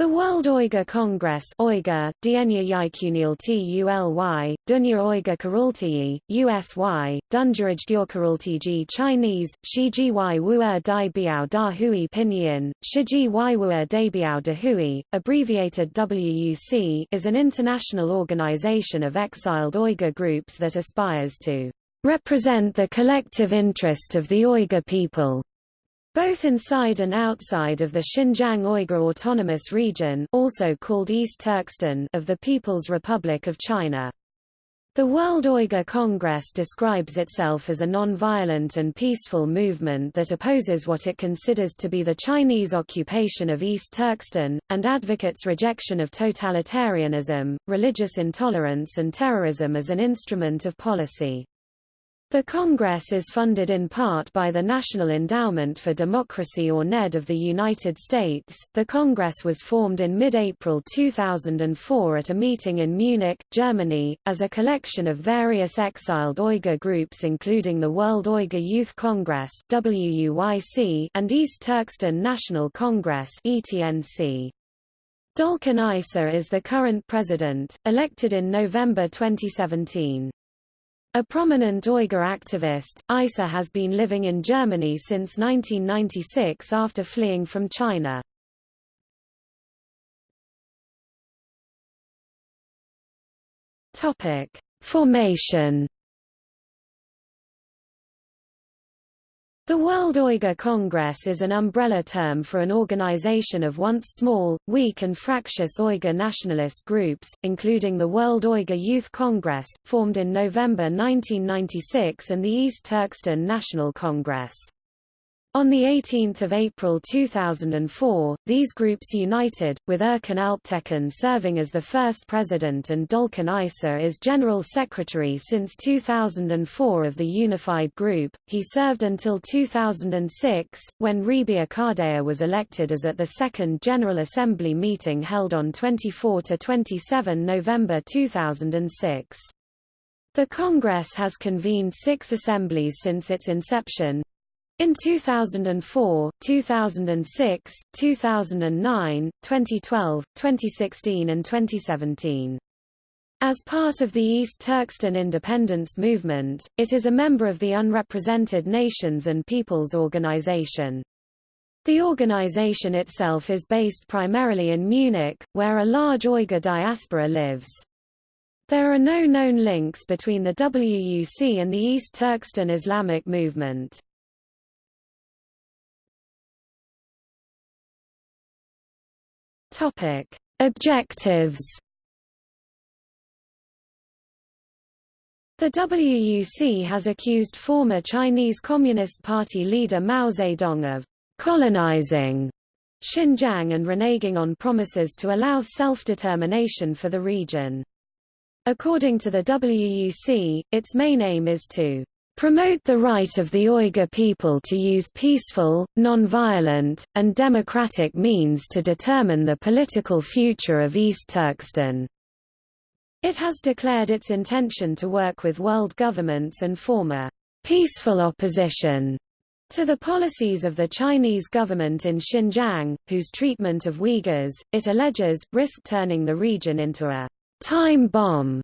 The World Uyghur Congress Uyghur, Dienya Yikunial Tuly, Dunya Uyghur Kurultiyi, USY, Dunjuraj Gyurkurultiji Chinese, Shiji Wuer Dai Biao Da Hui Pinyin, Shiji Wuer Dai Biao Da Hui, abbreviated WUC is an international organization of exiled Uyghur groups that aspires to represent the collective interest of the Uyghur people both inside and outside of the Xinjiang Uyghur Autonomous Region also called East Turkestan of the People's Republic of China. The World Uyghur Congress describes itself as a non-violent and peaceful movement that opposes what it considers to be the Chinese occupation of East Turkestan, and advocates rejection of totalitarianism, religious intolerance and terrorism as an instrument of policy. The Congress is funded in part by the National Endowment for Democracy or NED of the United States. The Congress was formed in mid-April 2004 at a meeting in Munich, Germany, as a collection of various exiled Uyghur groups including the World Uyghur Youth Congress WUYC and East Turkestan National Congress ETNC. Dolkun Isa is the current president, elected in November 2017. A prominent Uyghur activist, Isa has been living in Germany since 1996 after fleeing from China. Topic: Formation The World Uyghur Congress is an umbrella term for an organization of once small, weak and fractious Uyghur nationalist groups, including the World Uyghur Youth Congress, formed in November 1996 and the East Turkestan National Congress. On 18 April 2004, these groups united, with Erkin Alptekin serving as the first president and Dolkun Isa as general secretary since 2004 of the unified group. He served until 2006, when Rebiya Kadeer was elected as at the second General Assembly meeting held on 24–27 November 2006. The Congress has convened six assemblies since its inception, in 2004, 2006, 2009, 2012, 2016 and 2017. As part of the East Turkestan independence movement, it is a member of the Unrepresented Nations and Peoples Organization. The organization itself is based primarily in Munich, where a large Uyghur diaspora lives. There are no known links between the WUC and the East Turkestan Islamic movement. Topic: Objectives. The WUC has accused former Chinese Communist Party leader Mao Zedong of colonizing Xinjiang and reneging on promises to allow self-determination for the region. According to the WUC, its main aim is to promote the right of the Uyghur people to use peaceful, non-violent, and democratic means to determine the political future of East Turkestan. It has declared its intention to work with world governments and form a peaceful opposition to the policies of the Chinese government in Xinjiang, whose treatment of Uyghurs, it alleges, risked turning the region into a time bomb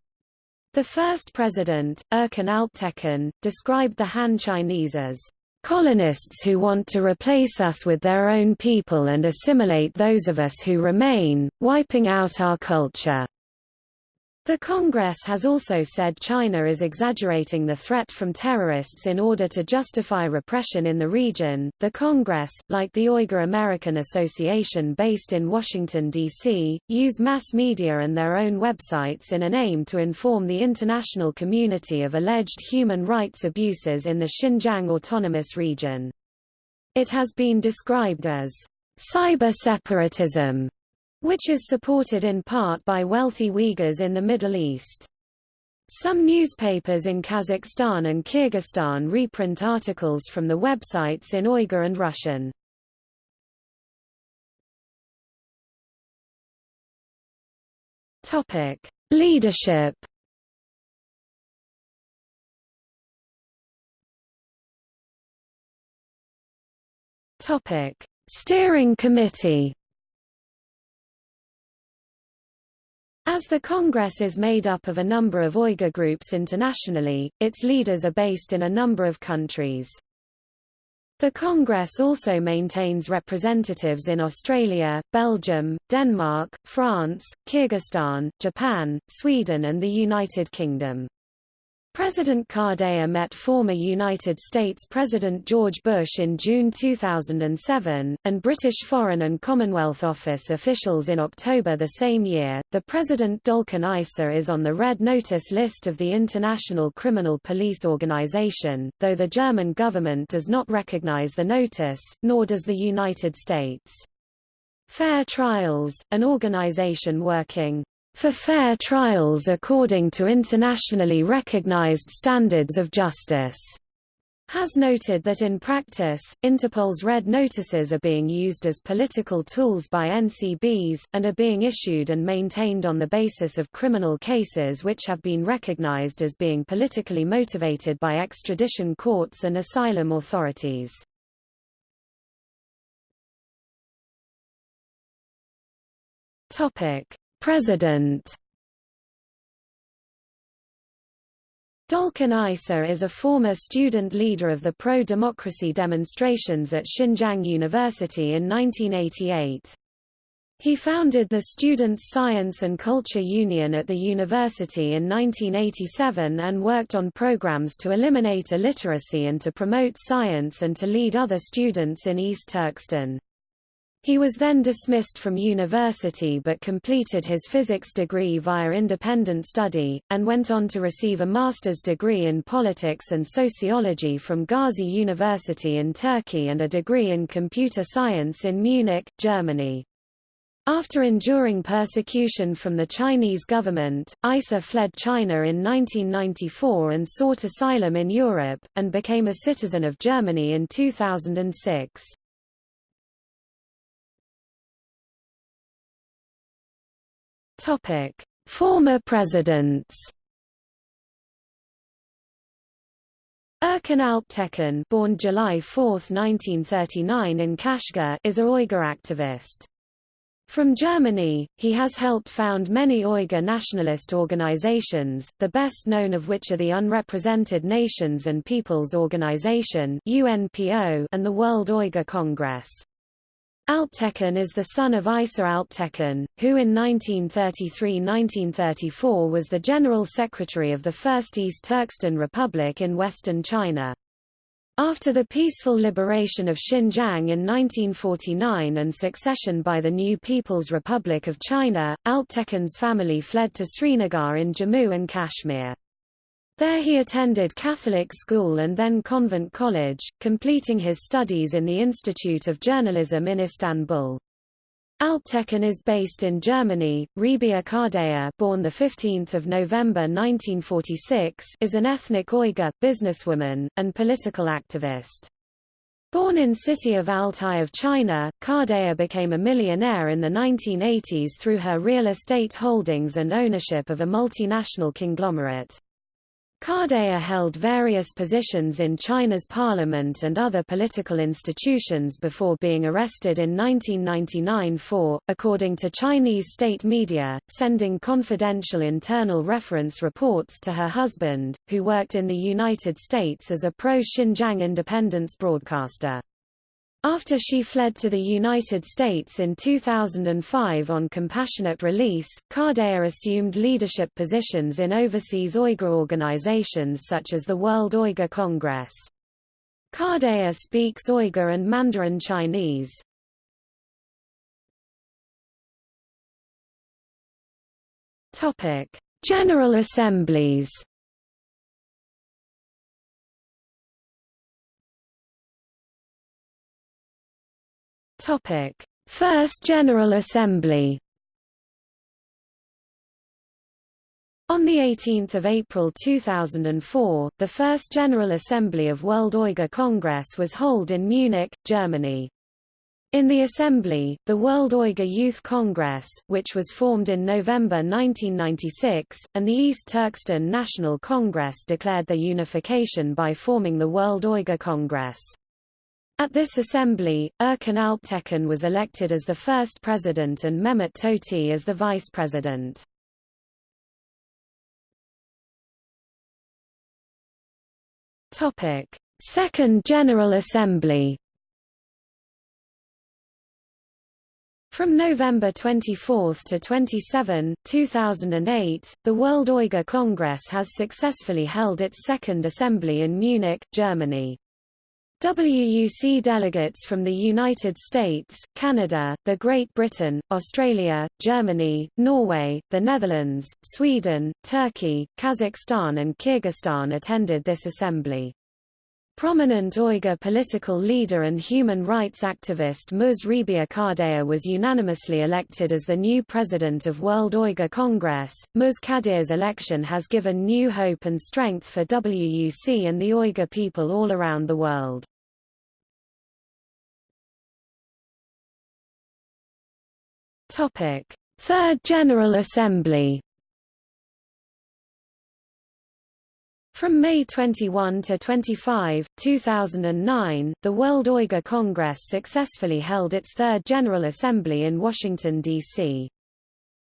the first president, Erkin Alptekin, described the Han Chinese as colonists who want to replace us with their own people and assimilate those of us who remain, wiping out our culture. The Congress has also said China is exaggerating the threat from terrorists in order to justify repression in the region. The Congress, like the Uyghur American Association based in Washington, D.C., use mass media and their own websites in an aim to inform the international community of alleged human rights abuses in the Xinjiang Autonomous Region. It has been described as cyber separatism which is supported in part by wealthy Uyghurs in the Middle East. Some newspapers in Kazakhstan and Kyrgyzstan reprint articles from the websites in Uyghur and Russian. Topic: Leadership. Topic: Steering Committee. As the Congress is made up of a number of Uyghur groups internationally, its leaders are based in a number of countries. The Congress also maintains representatives in Australia, Belgium, Denmark, France, Kyrgyzstan, Japan, Sweden and the United Kingdom. President Kadeer met former United States President George Bush in June 2007, and British Foreign and Commonwealth Office officials in October the same year. The President Dolkun Isa is on the Red Notice list of the International Criminal Police Organization, though the German government does not recognize the notice, nor does the United States. Fair Trials, an organization working for fair trials according to internationally recognized standards of justice, has noted that in practice, Interpol's red notices are being used as political tools by NCBs, and are being issued and maintained on the basis of criminal cases which have been recognized as being politically motivated by extradition courts and asylum authorities. President Dolkun Isa is a former student leader of the pro-democracy demonstrations at Xinjiang University in 1988. He founded the Students' Science and Culture Union at the university in 1987 and worked on programs to eliminate illiteracy and to promote science and to lead other students in East Turkestan. He was then dismissed from university but completed his physics degree via independent study, and went on to receive a master's degree in politics and sociology from Gazi University in Turkey and a degree in computer science in Munich, Germany. After enduring persecution from the Chinese government, Isa fled China in 1994 and sought asylum in Europe, and became a citizen of Germany in 2006. Topic: Former presidents. Erkin Alptekin, born July 4, 1939 in Kashgar, is a Uyghur activist. From Germany, he has helped found many Uyghur nationalist organizations, the best known of which are the Unrepresented Nations and Peoples Organization (UNPO) and the World Uyghur Congress. Alptekin is the son of Isa Alptekin, who in 1933–1934 was the General Secretary of the First East Turkestan Republic in western China. After the peaceful liberation of Xinjiang in 1949 and succession by the new People's Republic of China, Alptekin's family fled to Srinagar in Jammu and Kashmir. There he attended Catholic school and then convent college, completing his studies in the Institute of Journalism in Istanbul. Alptekin is based in Germany. Rebiya Kadeer, born the 15th of November 1946, is an ethnic Uyghur businesswoman and political activist. Born in city of Altai of China, Kadeer became a millionaire in the 1980s through her real estate holdings and ownership of a multinational conglomerate. Kadeer held various positions in China's parliament and other political institutions before being arrested in 1999 for, according to Chinese state media, sending confidential internal reference reports to her husband, who worked in the United States as a pro-Xinjiang independence broadcaster. After she fled to the United States in 2005 on compassionate release, Kadeer assumed leadership positions in overseas Uyghur organizations such as the World Uyghur Congress. Kadeer speaks Uyghur and Mandarin Chinese. General Assemblies Topic: First General Assembly. On 18 April 2004, the First General Assembly of World Uyghur Congress was held in Munich, Germany. In the assembly, the World Uyghur Youth Congress, which was formed in November 1996, and the East Turkestan National Congress declared their unification by forming the World Uyghur Congress. At this assembly, Erkin Alptekin was elected as the first president and Mehmet Tohti as the vice president. Topic: Second General Assembly. From November 24 to 27, 2008, the World Uyghur Congress has successfully held its Second Assembly in Munich, Germany. WUC delegates from the United States, Canada, the Great Britain, Australia, Germany, Norway, the Netherlands, Sweden, Turkey, Kazakhstan and Kyrgyzstan attended this assembly. Prominent Uyghur political leader and human rights activist Muz Rebiya was unanimously elected as the new president of World Uyghur Congress. Muz Kadeer's election has given new hope and strength for WUC and the Uyghur people all around the world. Third General Assembly From May 21 to 25, 2009, the World Uyghur Congress successfully held its third General Assembly in Washington, D.C.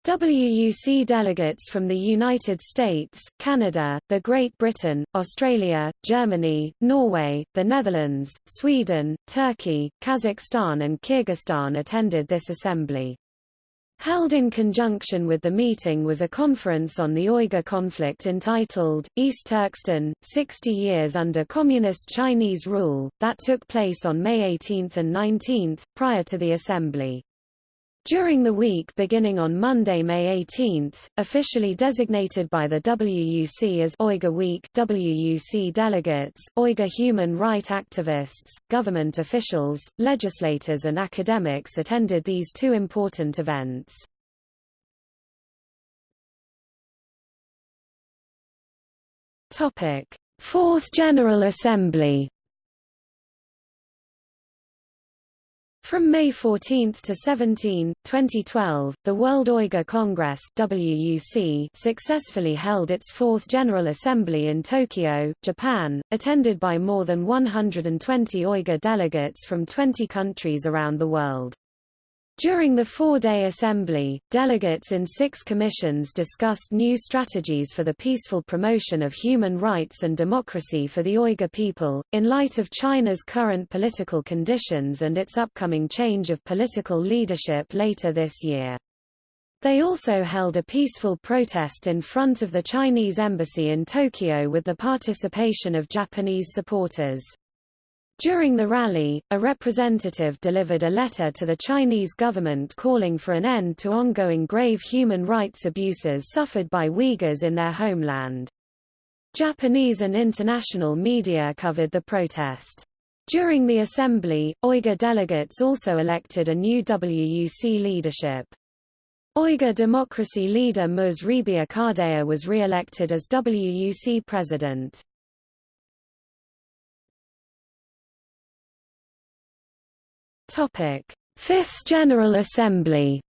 WUC delegates from the United States, Canada, the Great Britain, Australia, Germany, Norway, the Netherlands, Sweden, Turkey, Kazakhstan and Kyrgyzstan attended this assembly. Held in conjunction with the meeting was a conference on the Uyghur conflict entitled, East Turkestan, 60 Years Under Communist Chinese Rule, that took place on May 18 and 19, prior to the assembly. During the week beginning on Monday, May 18, officially designated by the WUC as Uyghur Week, WUC delegates, Uyghur human rights activists, government officials, legislators and academics attended these two important events. Fourth General Assembly From May 14 to 17, 2012, the World Uyghur Congress WUC successfully held its fourth General Assembly in Tokyo, Japan, attended by more than 120 Uyghur delegates from 20 countries around the world. During the four-day assembly, delegates in six commissions discussed new strategies for the peaceful promotion of human rights and democracy for the Uyghur people, in light of China's current political conditions and its upcoming change of political leadership later this year. They also held a peaceful protest in front of the Chinese embassy in Tokyo with the participation of Japanese supporters. During the rally, a representative delivered a letter to the Chinese government calling for an end to ongoing grave human rights abuses suffered by Uyghurs in their homeland. Japanese and international media covered the protest. During the assembly, Uyghur delegates also elected a new WUC leadership. Uyghur democracy leader Muz Rebiya was re-elected as WUC president. Topic: Fifth General Assembly.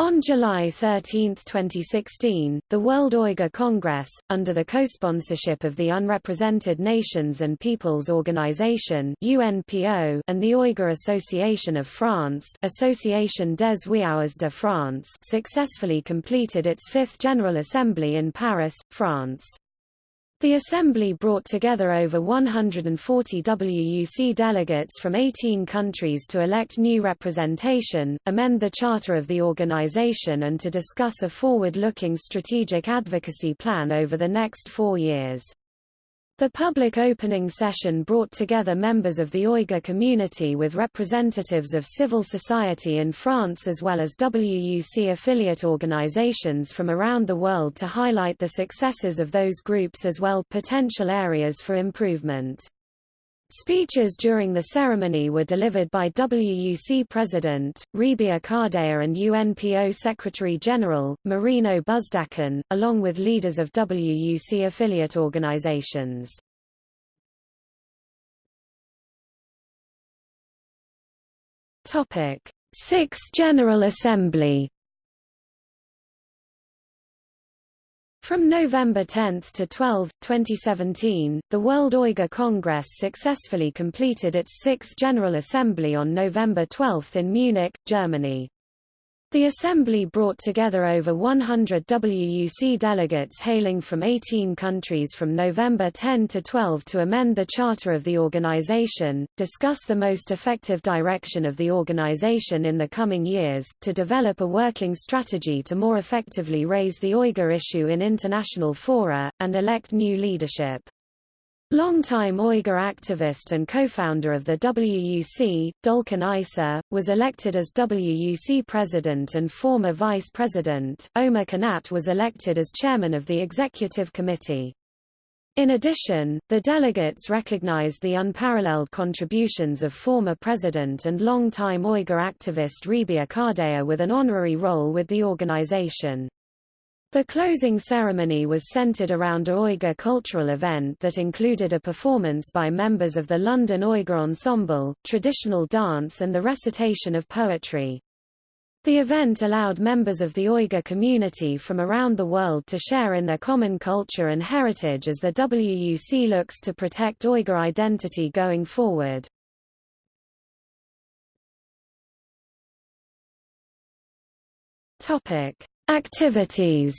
On July 13, 2016, the World Uyghur Congress, under the co-sponsorship of the Unrepresented Nations and Peoples Organization (UNPO) and the Uyghur Association of France (Association des Uyghurs de France), successfully completed its fifth General Assembly in Paris, France. The Assembly brought together over 140 WUC delegates from 18 countries to elect new representation, amend the charter of the organization and to discuss a forward-looking strategic advocacy plan over the next four years. The public opening session brought together members of the Uyghur community with representatives of civil society in France as well as WUC affiliate organizations from around the world to highlight the successes of those groups as well potential areas for improvement. Speeches during the ceremony were delivered by WUC President, Rebiya Kadeer and UNPO Secretary-General, Marino Busdachin, along with leaders of WUC affiliate organizations. Sixth General Assembly From November 10 to 12, 2017, the World Uyghur Congress successfully completed its sixth General Assembly on November 12 in Munich, Germany. The assembly brought together over 100 WUC delegates hailing from 18 countries from November 10 to 12 to amend the charter of the organization, discuss the most effective direction of the organization in the coming years, to develop a working strategy to more effectively raise the Uyghur issue in international fora, and elect new leadership. Longtime Uyghur activist and co-founder of the WUC, Dolkun Isa, was elected as WUC president and former vice president. Omar Kanat was elected as chairman of the executive committee. In addition, the delegates recognized the unparalleled contributions of former president and longtime Uyghur activist Rebiya Kadeer with an honorary role with the organization. The closing ceremony was centered around a Uyghur cultural event that included a performance by members of the London Uyghur Ensemble, traditional dance and the recitation of poetry. The event allowed members of the Uyghur community from around the world to share in their common culture and heritage as the WUC looks to protect Uyghur identity going forward. Topic: Activities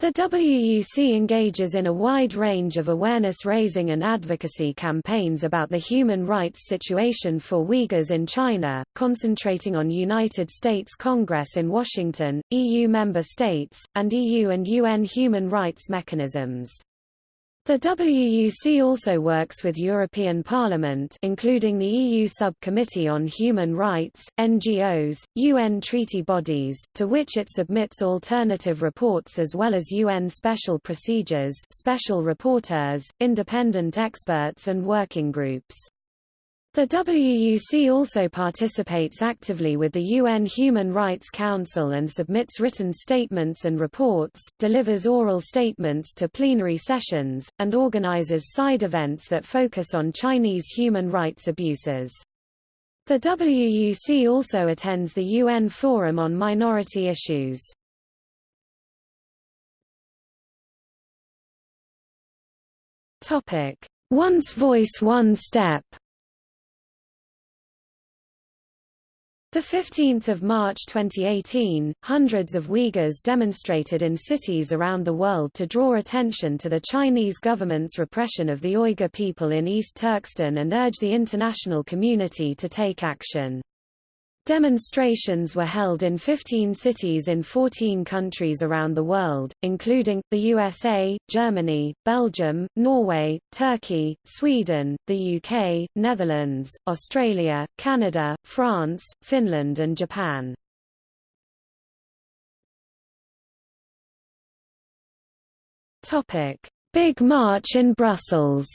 The WUC engages in a wide range of awareness-raising and advocacy campaigns about the human rights situation for Uyghurs in China, concentrating on United States Congress in Washington, EU member states, and EU and UN human rights mechanisms. The WUC also works with European Parliament including the EU Subcommittee on Human Rights, NGOs, UN treaty bodies, to which it submits alternative reports as well as UN special procedures special rapporteurs, independent experts and working groups. The WUC also participates actively with the UN Human Rights Council and submits written statements and reports, delivers oral statements to plenary sessions, and organizes side events that focus on Chinese human rights abuses. The WUC also attends the UN Forum on Minority Issues. Once Voice One Step 15 March 2018, hundreds of Uyghurs demonstrated in cities around the world to draw attention to the Chinese government's repression of the Uyghur people in East Turkestan and urge the international community to take action. Demonstrations were held in 15 cities in 14 countries around the world, including, the USA, Germany, Belgium, Norway, Turkey, Sweden, the UK, Netherlands, Australia, Canada, France, Finland and Japan. Big March in Brussels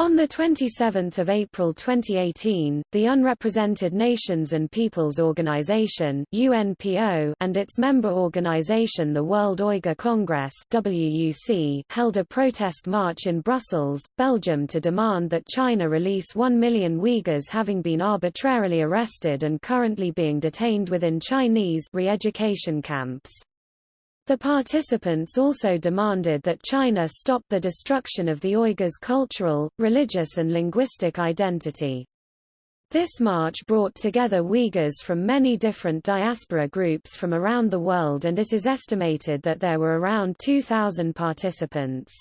On 27 April 2018, the Unrepresented Nations and Peoples Organization UNPO and its member organization the World Uyghur Congress WUC held a protest march in Brussels, Belgium to demand that China release 1 million Uyghurs having been arbitrarily arrested and currently being detained within Chinese re-education camps. The participants also demanded that China stop the destruction of the Uyghurs' cultural, religious and linguistic identity. This march brought together Uyghurs from many different diaspora groups from around the world and it is estimated that there were around 2,000 participants.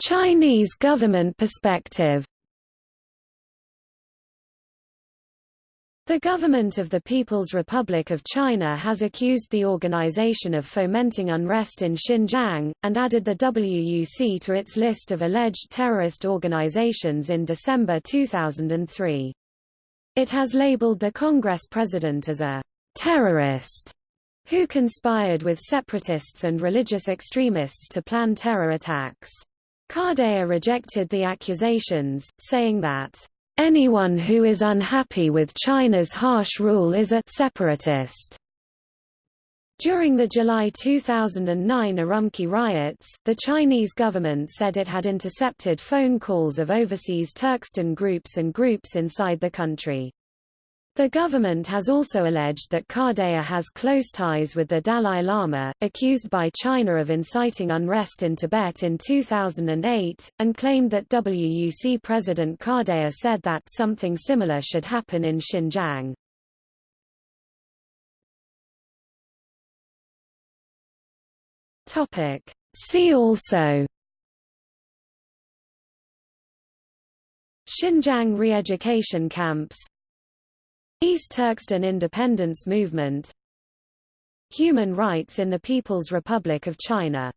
Chinese government perspective The government of the People's Republic of China has accused the organization of fomenting unrest in Xinjiang, and added the WUC to its list of alleged terrorist organizations in December 2003. It has labeled the Congress president as a terrorist who conspired with separatists and religious extremists to plan terror attacks. Kadeer rejected the accusations, saying that Anyone who is unhappy with China's harsh rule is a separatist. During the July 2009 Urumqi riots, the Chinese government said it had intercepted phone calls of overseas Turkestan groups and groups inside the country. The government has also alleged that Kadeer has close ties with the Dalai Lama, accused by China of inciting unrest in Tibet in 2008, and claimed that WUC President Kadeer said that something similar should happen in Xinjiang. See also Xinjiang re-education camps East Turkestan independence movement. Human rights in the People's Republic of China